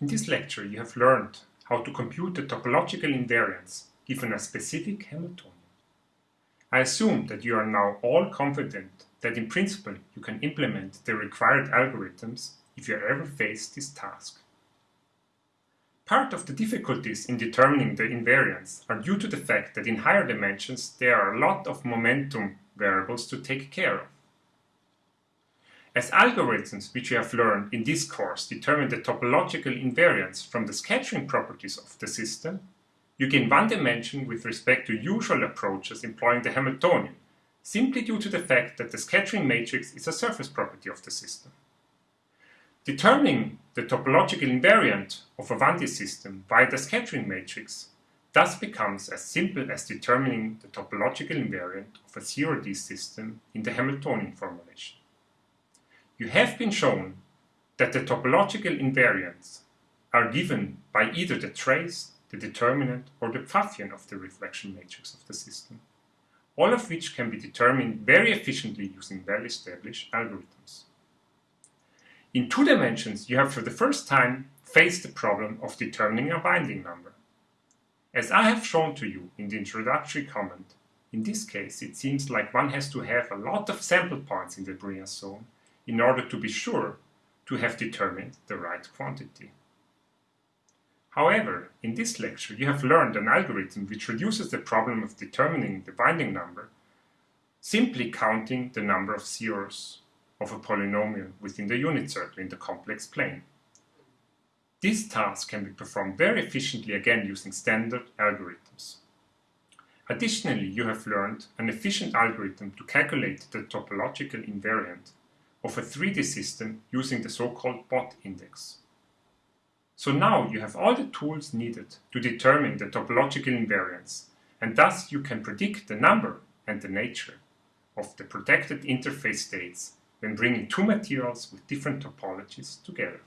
In this lecture you have learned how to compute the topological invariants given a specific Hamiltonian. I assume that you are now all confident that in principle you can implement the required algorithms if you ever face this task. Part of the difficulties in determining the invariants are due to the fact that in higher dimensions there are a lot of momentum variables to take care of. As algorithms which we have learned in this course determine the topological invariants from the scattering properties of the system, you gain one dimension with respect to usual approaches employing the Hamiltonian, simply due to the fact that the scattering matrix is a surface property of the system. Determining the topological invariant of a 1D system via the scattering matrix thus becomes as simple as determining the topological invariant of a 0D system in the Hamiltonian formulation you have been shown that the topological invariants are given by either the trace, the determinant, or the Pfaffian of the reflection matrix of the system, all of which can be determined very efficiently using well-established algorithms. In two dimensions, you have for the first time faced the problem of determining a winding number. As I have shown to you in the introductory comment, in this case it seems like one has to have a lot of sample points in the Brillouin zone in order to be sure to have determined the right quantity. However, in this lecture you have learned an algorithm which reduces the problem of determining the winding number simply counting the number of zeros of a polynomial within the unit circle in the complex plane. This task can be performed very efficiently again using standard algorithms. Additionally, you have learned an efficient algorithm to calculate the topological invariant of a 3D system using the so-called Bott index. So now you have all the tools needed to determine the topological invariants, and thus you can predict the number and the nature of the protected interface states when bringing two materials with different topologies together.